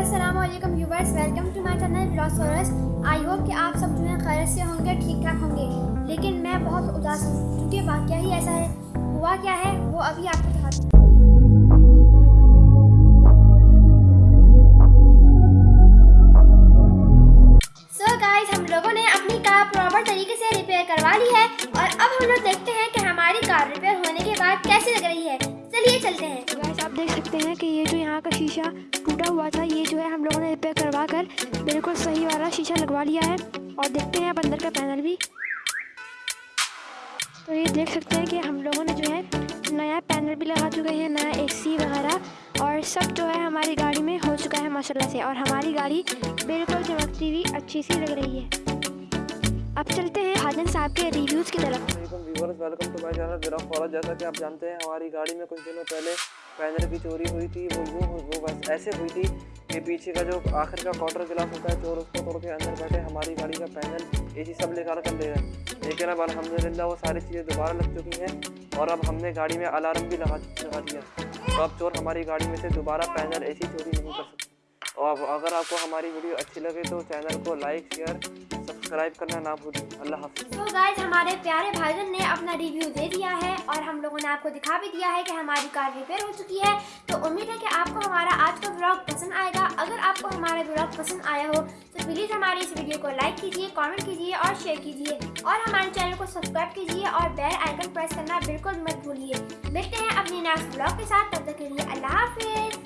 Aslam viewers welcome to my channel ब्लॉसोरस I hope कि आप सब जो है खैर से होंगे ठीक ठाक होंगे। लेकिन मैं बहुत उदास हूँ, क्योंकि वाक्य ही ऐसा है। हुआ क्या है, वो अभी आपको दिखाती हूँ सो गाइस हम लोगों ने अपनी कार प्रॉपर तरीके से रिपेयर करवा ली है और अब हम लोग देखते हैं कि चलते हैं। तो गाइस आप देख सकते हैं कि ये जो यहाँ का शीशा टूटा हुआ था, ये जो है हम लोगों ने रिपेयर करवा कर बिल्कुल सही वाला शीशा लगवा लिया है। और देखते हैं आप अंदर का पैनल भी। तो ये देख सकते हैं कि हम लोगों ने जो है नया पैनल भी लगा चुके हैं, नया एसी वगैरह। और सब जो है हमारी गाड़ी में हो चुका है, माशाल्लाह से। और हमारी गाड़ी बिल्कुल चमकती हुई अच्छी सी लग रही है। अब चलते हैं हाजन साहब के रिव्यूज़ की तरफ़। वेलकम टू माय चैनल मेरा फॉलो जैसा कि आप जानते हैं, हमारी गाड़ी में कुछ दिनों पहले पैनल की चोरी हुई थी, वो यूँ वो बस ऐसे हुई थी कि पीछे का जो आखिर का क्वार्टर गिलास होता है, चोर उसको तोड़ के अंदर बैठे, हमारी गाड़ी का पैनल एसी सब लेकर कर ले गए लेकिन अब अलहमदिल्ला वो सारी चीज़ें दोबारा लग चुकी हैं और अब हमने गाड़ी में अलार्म भी लगा लगा दिया तो अब चोर हमारी गाड़ी में से दोबारा पैनल एसी चोरी नहीं कर सकते। और अगर आपको हमारी वीडियो अच्छी लगे तो चैनल को लाइक शेयर सब्सक्राइब करना ना भूलें। अल्लाह हाफिज़। तो गाइस हमारे प्यारे भाईजान ने अपना रिव्यू दे दिया है और हम लोगों ने आपको दिखा भी दिया है कि हमारी कार रिपेयर हो चुकी है। तो उम्मीद है कि आपको हमारा आज का ब्लॉग पसंद आएगा। अगर आपको हमारा ब्लॉग पसंद आया हो तो प्लीज़ हमारी इस वीडियो को लाइक कीजिए कॉमेंट कीजिए और शेयर कीजिए। और हमारे चैनल को सब्सक्राइब कीजिए और बेल आइकन प्रेस करना बिल्कुल मत भूलिए। मिलते हैं अपने नेक्स्ट ब्लॉग के साथ। तब तक के लिए अल्लाह हाफिज़।